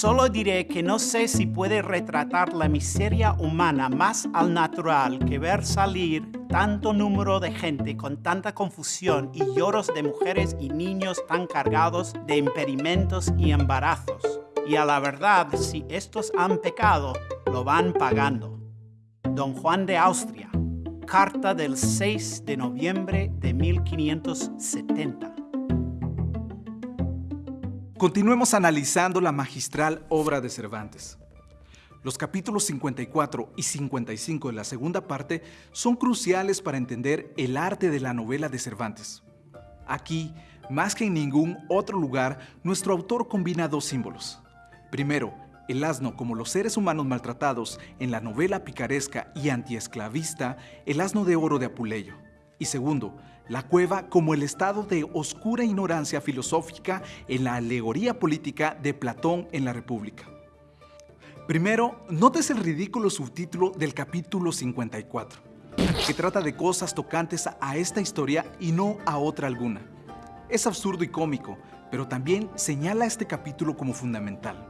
Solo diré que no sé si puede retratar la miseria humana más al natural que ver salir tanto número de gente con tanta confusión y lloros de mujeres y niños tan cargados de impedimentos y embarazos. Y a la verdad, si estos han pecado, lo van pagando. Don Juan de Austria, carta del 6 de noviembre de 1570. Continuemos analizando la magistral obra de Cervantes. Los capítulos 54 y 55 de la segunda parte son cruciales para entender el arte de la novela de Cervantes. Aquí, más que en ningún otro lugar, nuestro autor combina dos símbolos. Primero, el asno como los seres humanos maltratados en la novela picaresca y antiesclavista El asno de oro de Apuleyo. Y segundo, la cueva como el estado de oscura ignorancia filosófica en la alegoría política de Platón en la República. Primero, notes el ridículo subtítulo del capítulo 54, que trata de cosas tocantes a esta historia y no a otra alguna. Es absurdo y cómico, pero también señala este capítulo como fundamental.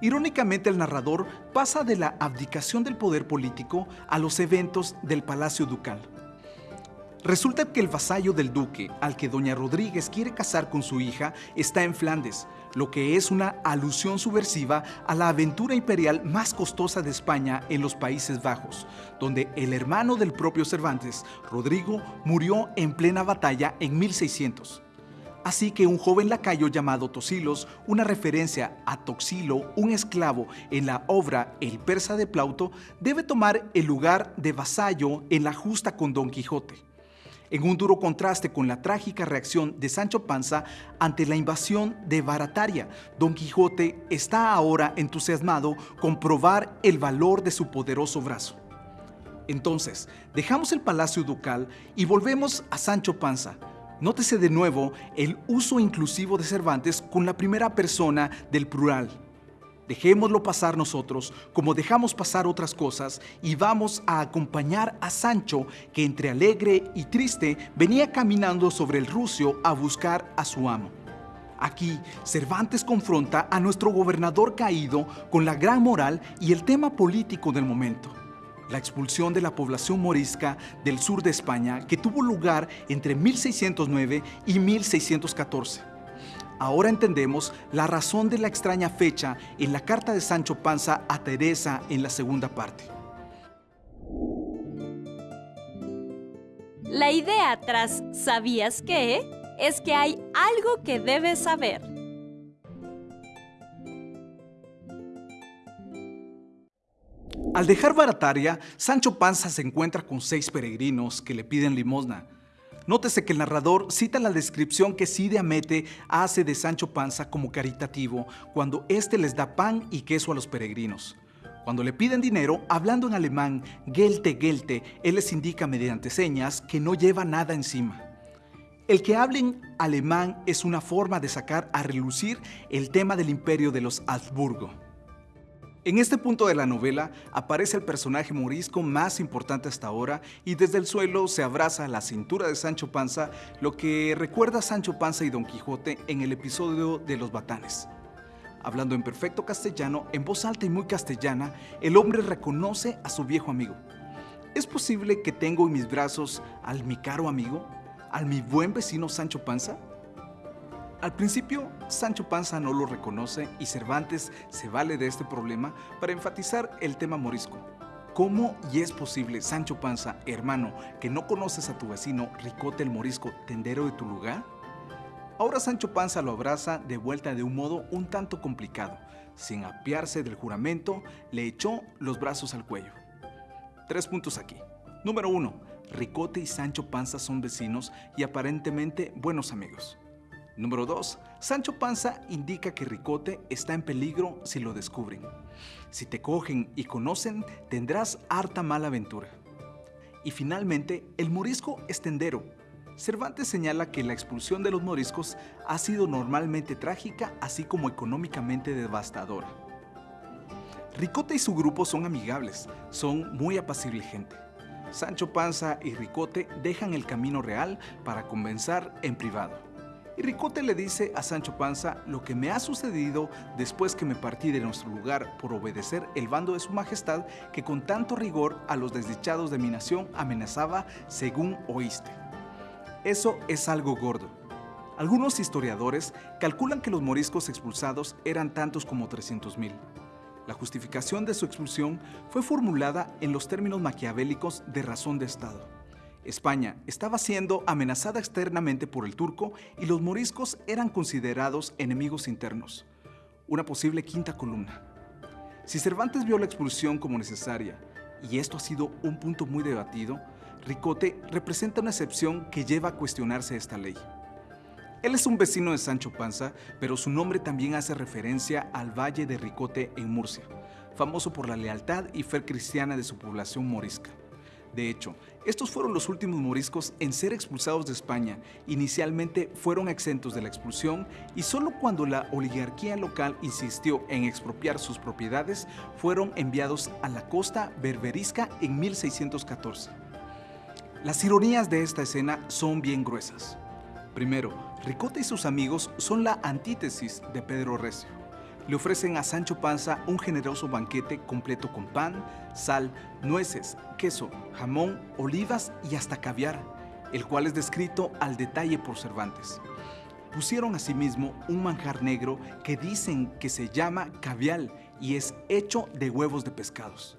Irónicamente, el narrador pasa de la abdicación del poder político a los eventos del Palacio Ducal. Resulta que el vasallo del duque, al que doña Rodríguez quiere casar con su hija, está en Flandes, lo que es una alusión subversiva a la aventura imperial más costosa de España en los Países Bajos, donde el hermano del propio Cervantes, Rodrigo, murió en plena batalla en 1600. Así que un joven lacayo llamado Tosilos, una referencia a Toxilo, un esclavo en la obra El persa de Plauto, debe tomar el lugar de vasallo en la justa con Don Quijote en un duro contraste con la trágica reacción de Sancho Panza ante la invasión de Barataria. Don Quijote está ahora entusiasmado con probar el valor de su poderoso brazo. Entonces, dejamos el palacio ducal y volvemos a Sancho Panza. Nótese de nuevo el uso inclusivo de Cervantes con la primera persona del plural. Dejémoslo pasar nosotros como dejamos pasar otras cosas y vamos a acompañar a Sancho que entre alegre y triste venía caminando sobre el rucio a buscar a su amo. Aquí, Cervantes confronta a nuestro gobernador caído con la gran moral y el tema político del momento. La expulsión de la población morisca del sur de España que tuvo lugar entre 1609 y 1614 Ahora entendemos la razón de la extraña fecha en la carta de Sancho Panza a Teresa en la segunda parte. La idea tras ¿sabías qué? es que hay algo que debes saber. Al dejar Barataria, Sancho Panza se encuentra con seis peregrinos que le piden limosna. Nótese que el narrador cita la descripción que Cide Amete hace de Sancho Panza como caritativo cuando éste les da pan y queso a los peregrinos. Cuando le piden dinero, hablando en alemán, Gelte, Gelte, él les indica mediante señas que no lleva nada encima. El que hablen alemán es una forma de sacar a relucir el tema del imperio de los Habsburgo. En este punto de la novela aparece el personaje morisco más importante hasta ahora y desde el suelo se abraza a la cintura de Sancho Panza, lo que recuerda a Sancho Panza y Don Quijote en el episodio de los batanes. Hablando en perfecto castellano, en voz alta y muy castellana, el hombre reconoce a su viejo amigo. ¿Es posible que tengo en mis brazos al mi caro amigo, al mi buen vecino Sancho Panza? Al principio, Sancho Panza no lo reconoce y Cervantes se vale de este problema para enfatizar el tema morisco. ¿Cómo y es posible, Sancho Panza, hermano, que no conoces a tu vecino Ricote el Morisco, tendero de tu lugar? Ahora Sancho Panza lo abraza de vuelta de un modo un tanto complicado. Sin apiarse del juramento, le echó los brazos al cuello. Tres puntos aquí. Número uno, Ricote y Sancho Panza son vecinos y aparentemente buenos amigos. Número 2. Sancho Panza indica que Ricote está en peligro si lo descubren. Si te cogen y conocen, tendrás harta mala aventura. Y finalmente, el morisco es tendero. Cervantes señala que la expulsión de los moriscos ha sido normalmente trágica, así como económicamente devastadora. Ricote y su grupo son amigables, son muy apacible gente. Sancho Panza y Ricote dejan el camino real para convencer en privado y Ricote le dice a Sancho Panza lo que me ha sucedido después que me partí de nuestro lugar por obedecer el bando de su majestad que con tanto rigor a los desdichados de mi nación amenazaba según oíste. Eso es algo gordo. Algunos historiadores calculan que los moriscos expulsados eran tantos como 300.000. La justificación de su expulsión fue formulada en los términos maquiavélicos de razón de Estado. España estaba siendo amenazada externamente por el turco y los moriscos eran considerados enemigos internos, una posible quinta columna. Si Cervantes vio la expulsión como necesaria, y esto ha sido un punto muy debatido, Ricote representa una excepción que lleva a cuestionarse esta ley. Él es un vecino de Sancho Panza, pero su nombre también hace referencia al Valle de Ricote en Murcia, famoso por la lealtad y fe cristiana de su población morisca. De hecho, estos fueron los últimos moriscos en ser expulsados de España. Inicialmente fueron exentos de la expulsión y solo cuando la oligarquía local insistió en expropiar sus propiedades fueron enviados a la costa berberisca en 1614. Las ironías de esta escena son bien gruesas. Primero, Ricote y sus amigos son la antítesis de Pedro Recio. Le ofrecen a Sancho Panza un generoso banquete completo con pan, sal, nueces, queso, jamón, olivas y hasta caviar, el cual es descrito al detalle por Cervantes. Pusieron asimismo un manjar negro que dicen que se llama cavial y es hecho de huevos de pescados.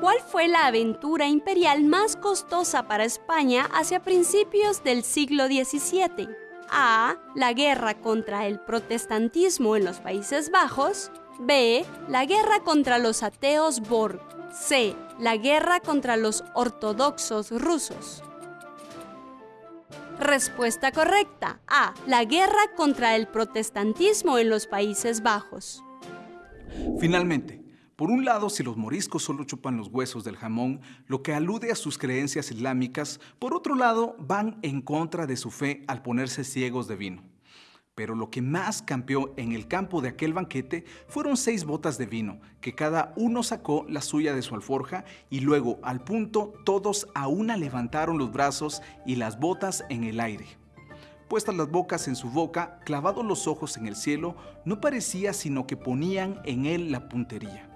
¿Cuál fue la aventura imperial más costosa para España hacia principios del siglo XVII? A. La guerra contra el protestantismo en los Países Bajos. B. La guerra contra los ateos Borg. C. La guerra contra los ortodoxos rusos. Respuesta correcta. A. La guerra contra el protestantismo en los Países Bajos. Finalmente, por un lado, si los moriscos solo chupan los huesos del jamón, lo que alude a sus creencias islámicas, por otro lado, van en contra de su fe al ponerse ciegos de vino. Pero lo que más campeó en el campo de aquel banquete fueron seis botas de vino, que cada uno sacó la suya de su alforja y luego, al punto, todos a una levantaron los brazos y las botas en el aire. Puestas las bocas en su boca, clavados los ojos en el cielo, no parecía sino que ponían en él la puntería.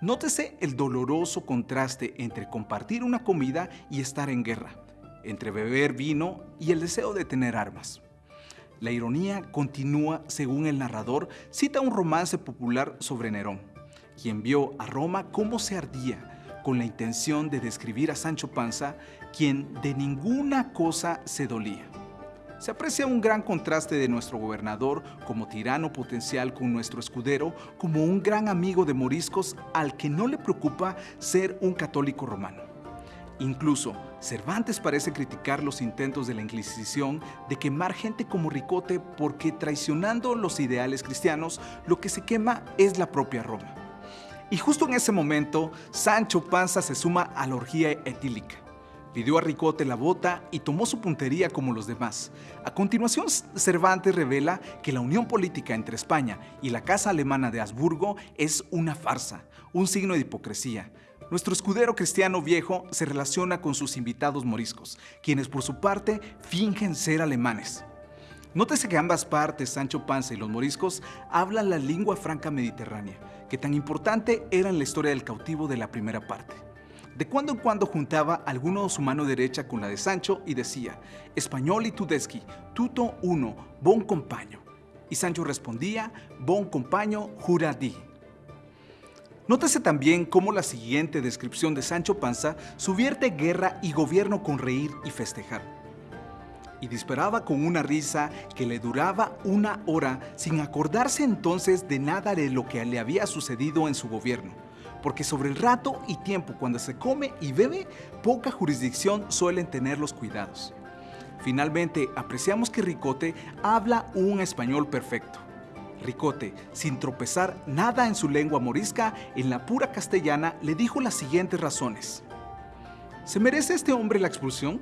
Nótese el doloroso contraste entre compartir una comida y estar en guerra, entre beber vino y el deseo de tener armas. La ironía continúa según el narrador cita un romance popular sobre Nerón, quien vio a Roma cómo se ardía con la intención de describir a Sancho Panza, quien de ninguna cosa se dolía se aprecia un gran contraste de nuestro gobernador como tirano potencial con nuestro escudero como un gran amigo de moriscos al que no le preocupa ser un católico romano. Incluso, Cervantes parece criticar los intentos de la Inquisición de quemar gente como Ricote porque traicionando los ideales cristianos, lo que se quema es la propia Roma. Y justo en ese momento, Sancho Panza se suma a la orgía etílica. Pidió a Ricote la bota y tomó su puntería como los demás. A continuación, Cervantes revela que la unión política entre España y la Casa Alemana de Habsburgo es una farsa, un signo de hipocresía. Nuestro escudero cristiano viejo se relaciona con sus invitados moriscos, quienes por su parte fingen ser alemanes. Nótese que ambas partes, Sancho Panza y los moriscos, hablan la lengua franca mediterránea, que tan importante era en la historia del cautivo de la primera parte. De cuando en cuando juntaba alguno su mano derecha con la de Sancho y decía, Español y tudeschi, tuto uno, bon compaño. Y Sancho respondía, bon compaño, jura di. Nótese también cómo la siguiente descripción de Sancho Panza subierte guerra y gobierno con reír y festejar. Y disparaba con una risa que le duraba una hora sin acordarse entonces de nada de lo que le había sucedido en su gobierno porque sobre el rato y tiempo cuando se come y bebe, poca jurisdicción suelen tener los cuidados. Finalmente, apreciamos que Ricote habla un español perfecto. Ricote, sin tropezar nada en su lengua morisca, en la pura castellana, le dijo las siguientes razones. ¿Se merece este hombre la expulsión?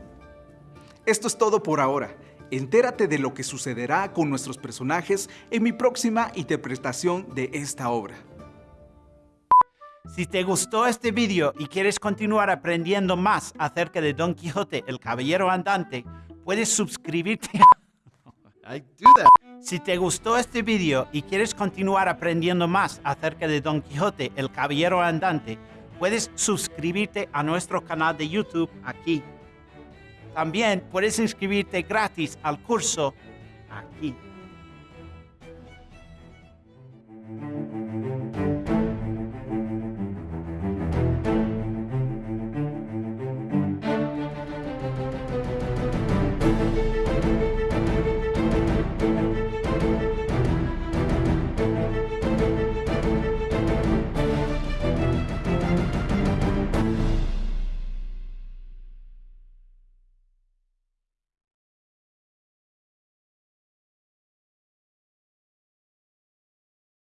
Esto es todo por ahora. Entérate de lo que sucederá con nuestros personajes en mi próxima interpretación de esta obra. Si te gustó este video y quieres continuar aprendiendo más acerca de Don Quijote, el caballero andante, puedes suscribirte. I do that. Si te gustó este video y quieres continuar aprendiendo más acerca de Don Quijote, el caballero andante, puedes suscribirte a nuestro canal de YouTube aquí. También puedes inscribirte gratis al curso aquí.